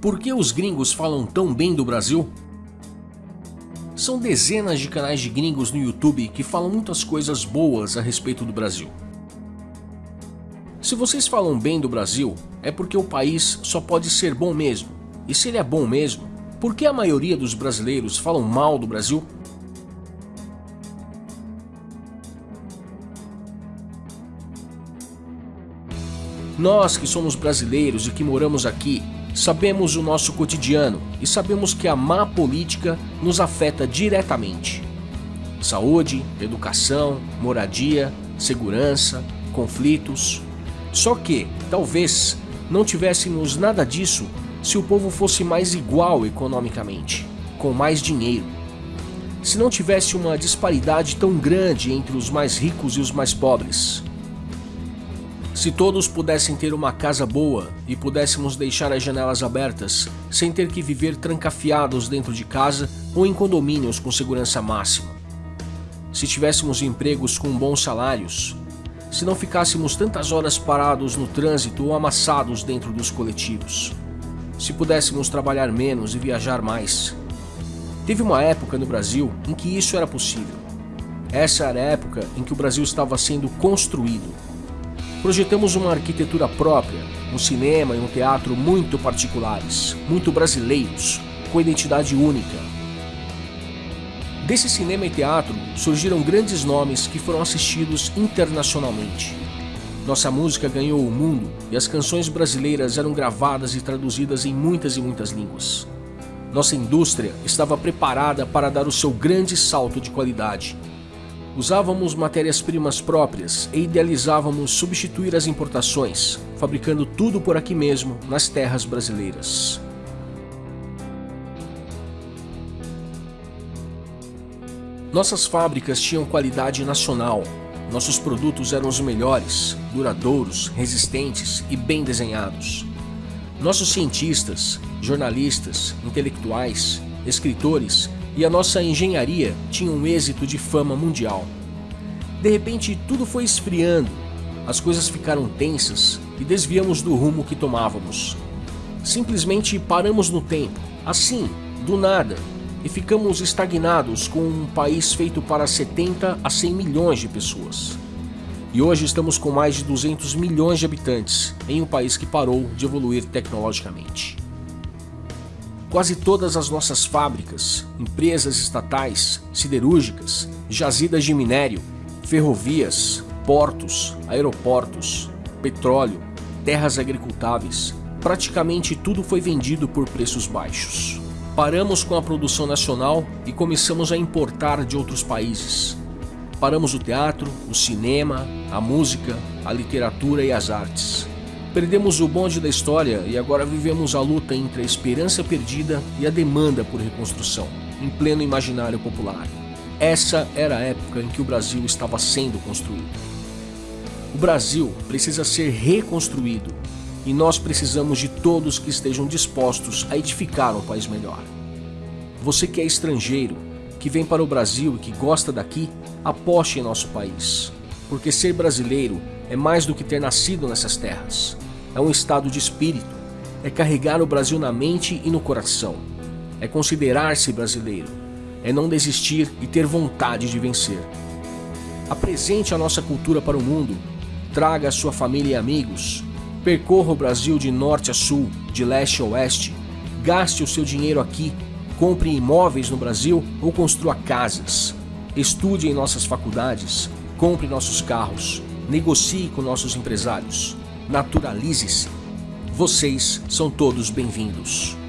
Por que os gringos falam tão bem do Brasil? São dezenas de canais de gringos no YouTube que falam muitas coisas boas a respeito do Brasil. Se vocês falam bem do Brasil, é porque o país só pode ser bom mesmo. E se ele é bom mesmo, por que a maioria dos brasileiros falam mal do Brasil? Nós que somos brasileiros e que moramos aqui, sabemos o nosso cotidiano e sabemos que a má política nos afeta diretamente. Saúde, educação, moradia, segurança, conflitos. Só que, talvez, não tivéssemos nada disso se o povo fosse mais igual economicamente, com mais dinheiro. Se não tivesse uma disparidade tão grande entre os mais ricos e os mais pobres, se todos pudessem ter uma casa boa e pudéssemos deixar as janelas abertas, sem ter que viver trancafiados dentro de casa ou em condomínios com segurança máxima. Se tivéssemos empregos com bons salários, se não ficássemos tantas horas parados no trânsito ou amassados dentro dos coletivos, se pudéssemos trabalhar menos e viajar mais. Teve uma época no Brasil em que isso era possível. Essa era a época em que o Brasil estava sendo construído Projetamos uma arquitetura própria, um cinema e um teatro muito particulares, muito brasileiros, com identidade única. Desse cinema e teatro surgiram grandes nomes que foram assistidos internacionalmente. Nossa música ganhou o mundo e as canções brasileiras eram gravadas e traduzidas em muitas e muitas línguas. Nossa indústria estava preparada para dar o seu grande salto de qualidade Usávamos matérias-primas próprias e idealizávamos substituir as importações, fabricando tudo por aqui mesmo, nas terras brasileiras. Nossas fábricas tinham qualidade nacional. Nossos produtos eram os melhores, duradouros, resistentes e bem desenhados. Nossos cientistas, jornalistas, intelectuais, escritores e a nossa engenharia tinha um êxito de fama mundial. De repente, tudo foi esfriando, as coisas ficaram tensas e desviamos do rumo que tomávamos. Simplesmente paramos no tempo, assim, do nada, e ficamos estagnados com um país feito para 70 a 100 milhões de pessoas. E hoje estamos com mais de 200 milhões de habitantes em um país que parou de evoluir tecnologicamente. Quase todas as nossas fábricas, empresas estatais, siderúrgicas, jazidas de minério, ferrovias, portos, aeroportos, petróleo, terras agricultáveis, praticamente tudo foi vendido por preços baixos. Paramos com a produção nacional e começamos a importar de outros países. Paramos o teatro, o cinema, a música, a literatura e as artes. Perdemos o bonde da história e agora vivemos a luta entre a esperança perdida e a demanda por reconstrução, em pleno imaginário popular. Essa era a época em que o Brasil estava sendo construído. O Brasil precisa ser reconstruído e nós precisamos de todos que estejam dispostos a edificar um país melhor. Você que é estrangeiro, que vem para o Brasil e que gosta daqui, aposte em nosso país, porque ser brasileiro é mais do que ter nascido nessas terras. É um estado de espírito. É carregar o Brasil na mente e no coração. É considerar-se brasileiro. É não desistir e ter vontade de vencer. Apresente a nossa cultura para o mundo. Traga a sua família e amigos. Percorra o Brasil de norte a sul, de leste a oeste. Gaste o seu dinheiro aqui. Compre imóveis no Brasil ou construa casas. Estude em nossas faculdades. Compre nossos carros negocie com nossos empresários, naturalize-se. Vocês são todos bem-vindos.